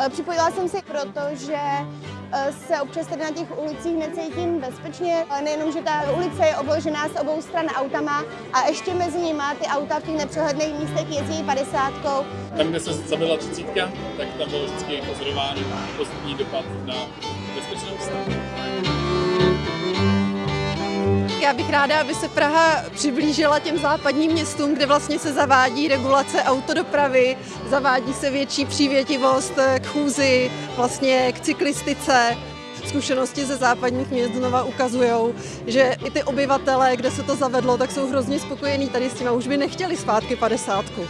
Eh, Připojila jsem se, protože eh, se občas tady na těch ulicích necítím bezpečně. Nejenom, že ta ulice je obložená z obou stran autama a ještě mezi nimi ty auta v těch nepřehledných místech jezdí padesátkou. Tam, kde se zabila třicítka, tak tam bylo vždycky pozorování pozitivní dopad na bezpečnost. Já bych ráda, aby se Praha přiblížila těm západním městům, kde vlastně se zavádí regulace autodopravy, zavádí se větší přívětivost k chůzi, vlastně k cyklistice. Zkušenosti ze západních měst znova ukazují, že i ty obyvatele, kde se to zavedlo, tak jsou hrozně spokojení tady s tím a už by nechtěli zpátky padesátku.